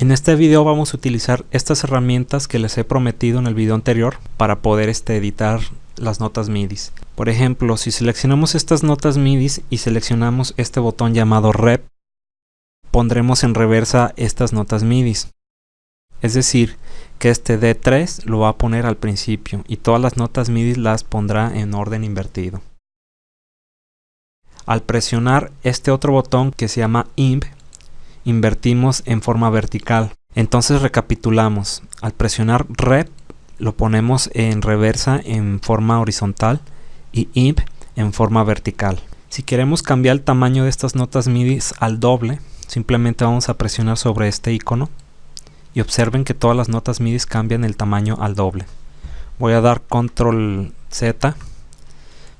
En este video vamos a utilizar estas herramientas que les he prometido en el video anterior para poder este, editar las notas MIDI. Por ejemplo, si seleccionamos estas notas MIDI y seleccionamos este botón llamado Rep, pondremos en reversa estas notas MIDI. Es decir, que este D3 lo va a poner al principio y todas las notas MIDI las pondrá en orden invertido. Al presionar este otro botón que se llama IMP, invertimos en forma vertical. Entonces recapitulamos. Al presionar Rep lo ponemos en reversa en forma horizontal y IMP en forma vertical. Si queremos cambiar el tamaño de estas notas MIDI al doble, simplemente vamos a presionar sobre este icono y observen que todas las notas MIDI cambian el tamaño al doble. Voy a dar control Z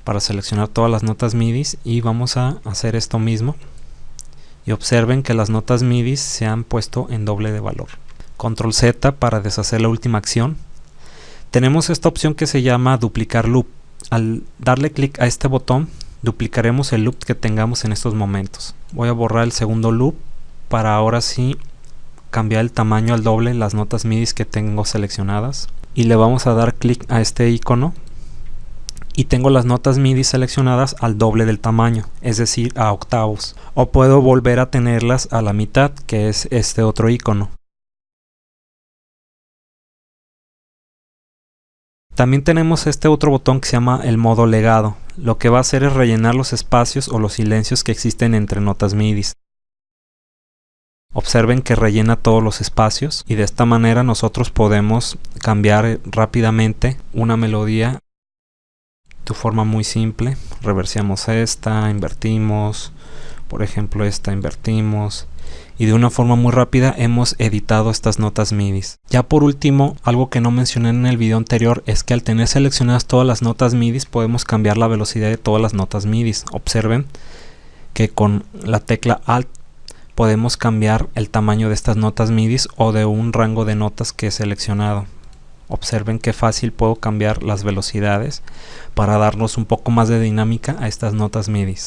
para seleccionar todas las notas MIDI y vamos a hacer esto mismo y observen que las notas MIDI se han puesto en doble de valor. Control Z para deshacer la última acción. Tenemos esta opción que se llama duplicar loop. Al darle clic a este botón, duplicaremos el loop que tengamos en estos momentos. Voy a borrar el segundo loop para ahora sí cambiar el tamaño al doble las notas MIDI que tengo seleccionadas. Y le vamos a dar clic a este icono y tengo las notas MIDI seleccionadas al doble del tamaño, es decir, a octavos. O puedo volver a tenerlas a la mitad, que es este otro icono. También tenemos este otro botón que se llama el modo legado. Lo que va a hacer es rellenar los espacios o los silencios que existen entre notas MIDI. Observen que rellena todos los espacios y de esta manera nosotros podemos cambiar rápidamente una melodía forma muy simple reversiamos esta invertimos por ejemplo esta invertimos y de una forma muy rápida hemos editado estas notas MIDI. Ya por último, algo que no mencioné en el video anterior es que al tener seleccionadas todas las notas MIDI podemos cambiar la velocidad de todas las notas MIDI. Observen que con la tecla Alt podemos cambiar el tamaño de estas notas MIDI o de un rango de notas que he seleccionado. Observen qué fácil puedo cambiar las velocidades para darnos un poco más de dinámica a estas notas MIDI.